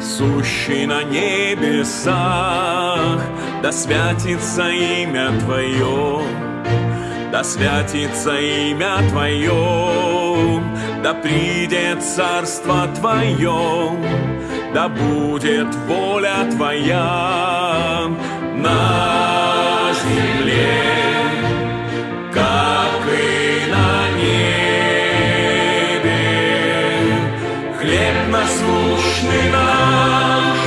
сущий на небесах, да святится имя Твое, да святится имя Твое, да придет царство Твое, да будет воля Твоя. На Насущный наш,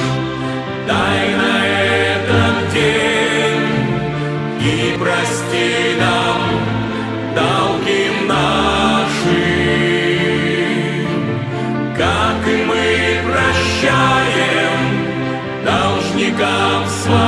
дай на этот день. И прости нам долги наши, как и мы прощаем должникам своим,